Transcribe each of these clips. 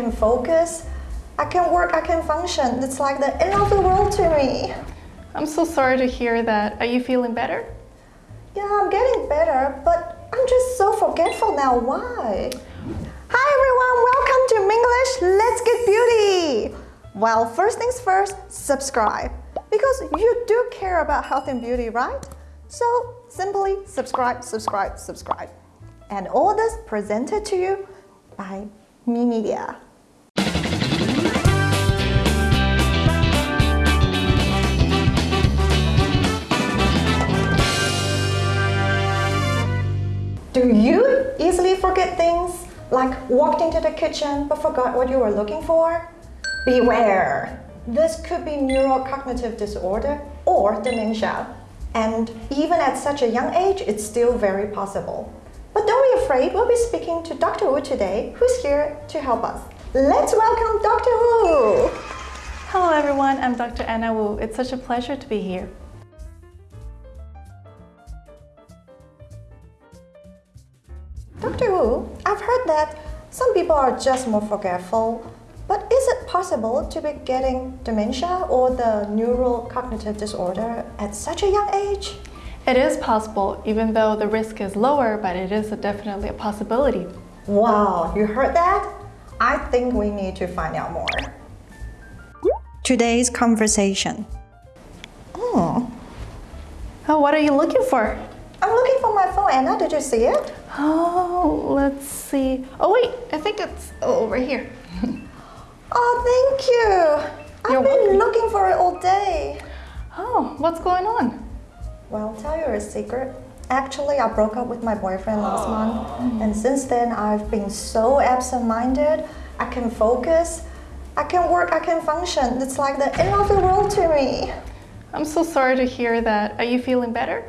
can focus, I can work, I can function. It's like the end of the world to me. I'm so sorry to hear that. Are you feeling better? Yeah, I'm getting better, but I'm just so forgetful now. Why? Hi everyone, welcome to Minglish Let's Get Beauty. Well, first things first, subscribe. Because you do care about health and beauty, right? So simply subscribe, subscribe, subscribe. And all this presented to you by Me Media. Do you easily forget things like walked into the kitchen but forgot what you were looking for? Beware! This could be neurocognitive disorder or dementia. And even at such a young age, it's still very possible. But don't be afraid, we'll be speaking to Dr. Wu today, who's here to help us. Let's welcome Dr. Wu! Hello everyone, I'm Dr. Anna Wu. It's such a pleasure to be here. Wu, I've heard that some people are just more forgetful, but is it possible to be getting dementia or the neurocognitive disorder at such a young age? It is possible, even though the risk is lower, but it is a definitely a possibility. Wow, you heard that? I think we need to find out more. Today's conversation. Oh, Oh, what are you looking for? I'm looking for my phone. Anna, did you see it? Oh, let's see. Oh wait, I think it's oh, over here. Oh, thank you. I've been welcome. looking for it all day. Oh, what's going on? Well, I'll tell you a secret. Actually, I broke up with my boyfriend last month, and since then, I've been so absent-minded. I can focus, I can work, I can function. It's like the end of the world to me. I'm so sorry to hear that. Are you feeling better?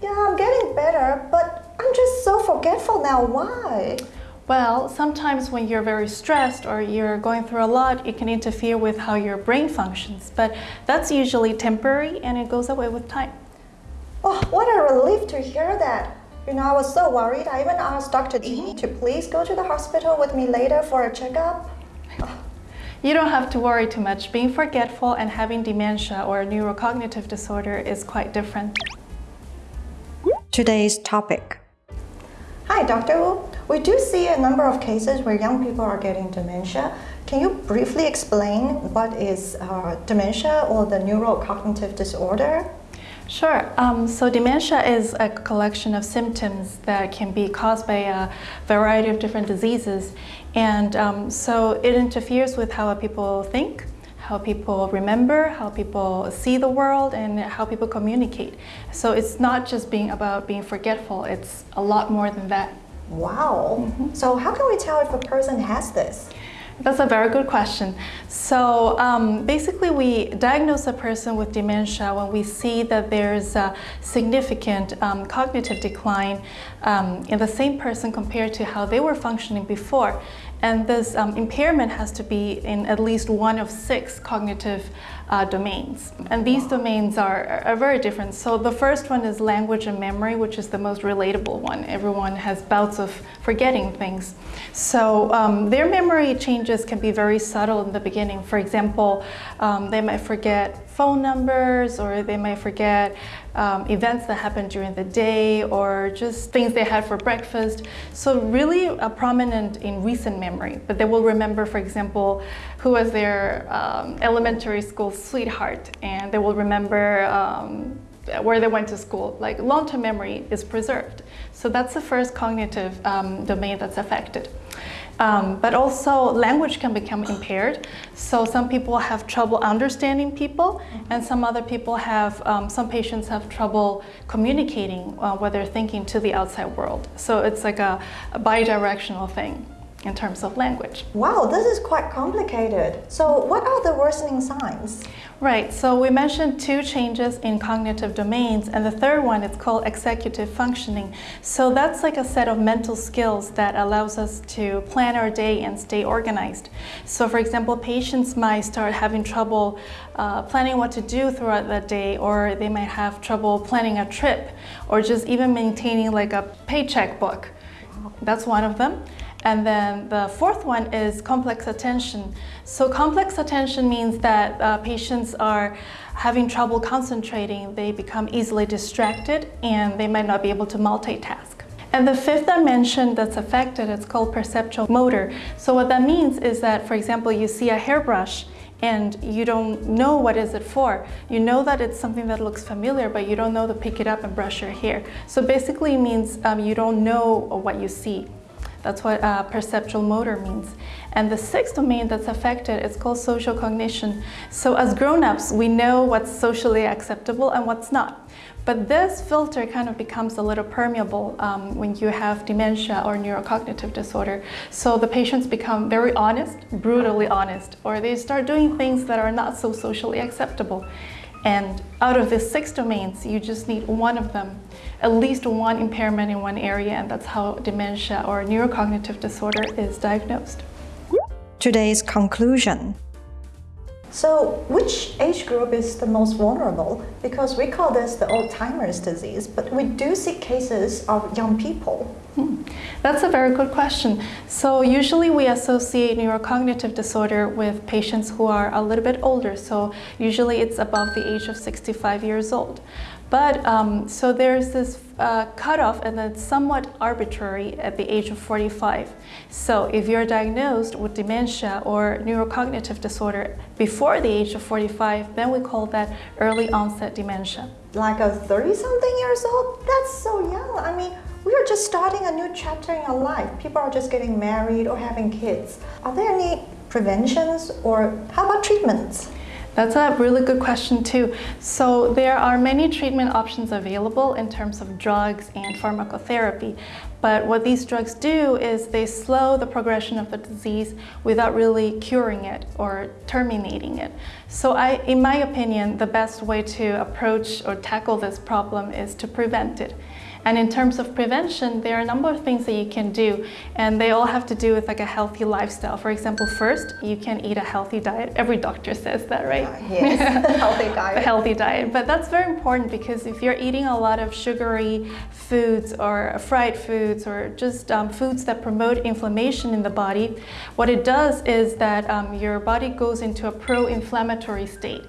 Yeah, I'm getting better, but I'm just so forgetful now. Why? Well, sometimes when you're very stressed or you're going through a lot, it can interfere with how your brain functions. But that's usually temporary and it goes away with time. Oh, what a relief to hear that. You know, I was so worried. I even asked Dr. T mm-hmm. to please go to the hospital with me later for a checkup. You don't have to worry too much. Being forgetful and having dementia or a neurocognitive disorder is quite different. Today's topic. Hi, Dr. Wu. We do see a number of cases where young people are getting dementia. Can you briefly explain what is uh, dementia or the neurocognitive disorder? Sure. Um, so dementia is a collection of symptoms that can be caused by a variety of different diseases. And um, so it interferes with how people think, how people remember, how people see the world, and how people communicate. So it's not just being about being forgetful, it's a lot more than that. Wow. So how can we tell if a person has this? That's a very good question. So um, basically we diagnose a person with dementia when we see that there's a significant um, cognitive decline um, in the same person compared to how they were functioning before. And this um, impairment has to be in at least one of six cognitive uh, domains. And these domains are, are very different. So the first one is language and memory, which is the most relatable one. Everyone has bouts of forgetting things. So um, their memory changes can be very subtle in the beginning. For example, um, they might forget phone numbers or they might forget um, events that happened during the day or just things they had for breakfast. So really uh, prominent in recent memory, but they will remember, for example, who was their um, elementary school sweetheart and they will remember um, where they went to school. Like long-term memory is preserved. So that's the first cognitive um, domain that's affected. Um, but also language can become impaired. So some people have trouble understanding people and some other people have, um, some patients have trouble communicating uh, what they're thinking to the outside world. So it's like a, a bi-directional thing in terms of language. Wow, this is quite complicated. So what are the worsening signs? Right, so we mentioned two changes in cognitive domains, and the third one is called executive functioning. So that's like a set of mental skills that allows us to plan our day and stay organized. So for example, patients might start having trouble uh, planning what to do throughout the day, or they might have trouble planning a trip, or just even maintaining like a paycheck book. That's one of them. And then the fourth one is complex attention. So complex attention means that uh, patients are having trouble concentrating, they become easily distracted, and they might not be able to multitask. And the fifth dimension that's affected, it's called perceptual motor. So what that means is that, for example, you see a hairbrush and you don't know what is it for. You know that it's something that looks familiar, but you don't know to pick it up and brush your hair. So basically it means um, you don't know what you see. That's what uh, perceptual motor means. And the sixth domain that's affected is called social cognition. So as grown-ups, we know what's socially acceptable and what's not. But this filter kind of becomes a little permeable um, when you have dementia or neurocognitive disorder. So the patients become very honest, brutally honest, or they start doing things that are not so socially acceptable. And out of the six domains, you just need one of them, at least one impairment in one area, and that's how dementia or neurocognitive disorder is diagnosed. Today's conclusion. So which age group is the most vulnerable? Because we call this the Alzheimer's disease, but we do see cases of young people. Hmm. That's a very good question. So usually we associate neurocognitive disorder with patients who are a little bit older. So usually it's above the age of 65 years old. But um, so there's this uh, cutoff and it's somewhat arbitrary at the age of 45. So if you're diagnosed with dementia or neurocognitive disorder before the age of 45, then we call that early onset dementia. Like a 30-something years old? That's so young. I mean, we are just starting a new chapter in our life. People are just getting married or having kids. Are there any preventions or how about treatments? That's a really good question too. So there are many treatment options available in terms of drugs and pharmacotherapy. But what these drugs do is they slow the progression of the disease without really curing it or terminating it. So I, in my opinion, the best way to approach or tackle this problem is to prevent it. And in terms of prevention, there are a number of things that you can do, and they all have to do with like a healthy lifestyle. For example, first, you can eat a healthy diet. Every doctor says that, right? Uh, yes, healthy diet. a healthy diet. But that's very important because if you're eating a lot of sugary foods or fried foods or just um, foods that promote inflammation in the body, what it does is that um, your body goes into a pro-inflammatory state.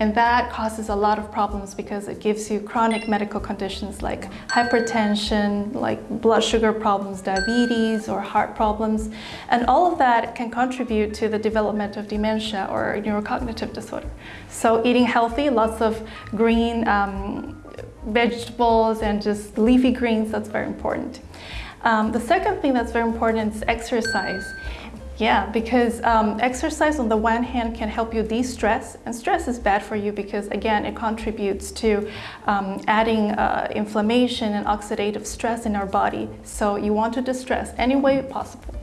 And that causes a lot of problems because it gives you chronic medical conditions like hypertension, like blood sugar problems, diabetes, or heart problems. And all of that can contribute to the development of dementia or neurocognitive disorder. So eating healthy, lots of green um, vegetables and just leafy greens, that's very important. Um, the second thing that's very important is exercise. Yeah, because um, exercise on the one hand can help you de-stress, and stress is bad for you because again it contributes to um, adding uh, inflammation and oxidative stress in our body. So you want to distress any way possible.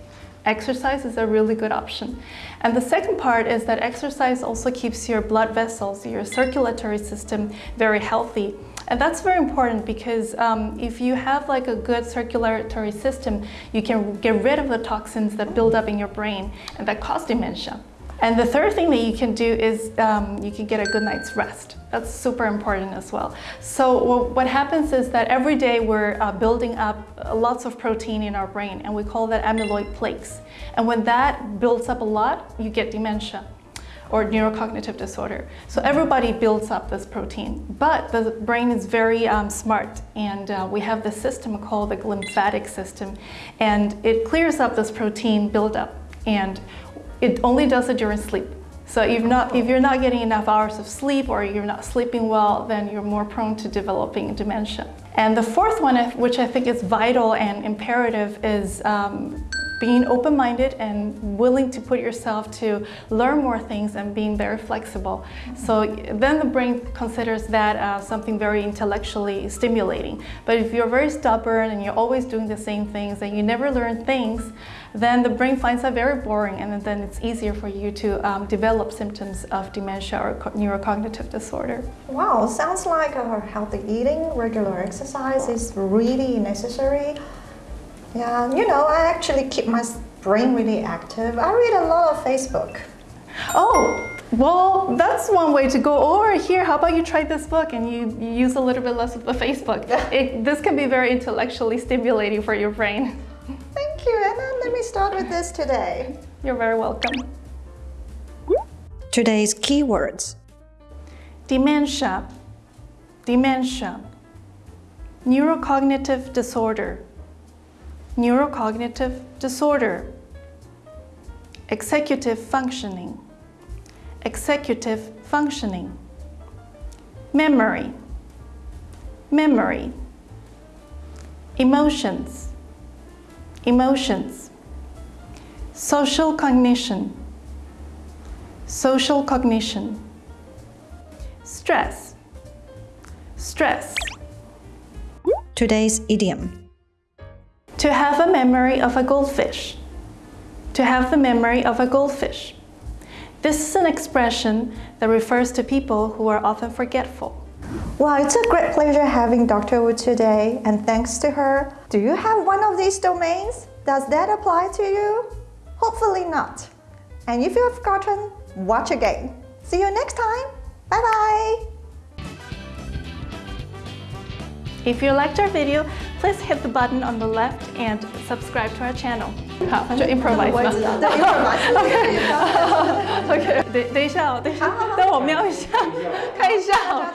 Exercise is a really good option. And the second part is that exercise also keeps your blood vessels, your circulatory system very healthy. And that's very important because um, if you have like a good circulatory system, you can get rid of the toxins that build up in your brain and that cause dementia. And the third thing that you can do is um, you can get a good night's rest. That's super important as well. So what happens is that every day we're uh, building up lots of protein in our brain and we call that amyloid plaques. And when that builds up a lot, you get dementia or neurocognitive disorder. So everybody builds up this protein, but the brain is very um, smart and uh, we have this system called the lymphatic system and it clears up this protein buildup and it only does it during sleep. So if, not, if you're not getting enough hours of sleep or you're not sleeping well, then you're more prone to developing dementia. And the fourth one, which I think is vital and imperative, is um, being open-minded and willing to put yourself to learn more things and being very flexible. So then the brain considers that uh, something very intellectually stimulating. But if you're very stubborn and you're always doing the same things and you never learn things, then the brain finds that very boring and then it's easier for you to um, develop symptoms of dementia or neurocognitive disorder. Wow, sounds like healthy eating, regular exercise is really necessary. Yeah, you know, I actually keep my brain really active. I read a lot of Facebook. Oh, well, that's one way to go. Or here, how about you try this book and you, you use a little bit less of the Facebook. It, this can be very intellectually stimulating for your brain. Thank you, Anna. Let me me start with this today. You're very welcome. Today's keywords Dementia, dementia, neurocognitive disorder, neurocognitive disorder, executive functioning, executive functioning, memory, memory, emotions, emotions, social cognition, social cognition, stress, stress, Today's idiom to have a memory of a goldfish, to have the memory of a goldfish. This is an expression that refers to people who are often forgetful. Well, it's a great pleasure having Dr. Wu today, and thanks to her. Do you have one of these domains? Does that apply to you? Hopefully not. And if you have forgotten, watch again. See you next time. Bye bye If you liked our video, please hit the button on the left and subscribe to our channel. 好，就 improvise 吧。OK，等等一下哦，等一下，等我瞄一下，看一下哦。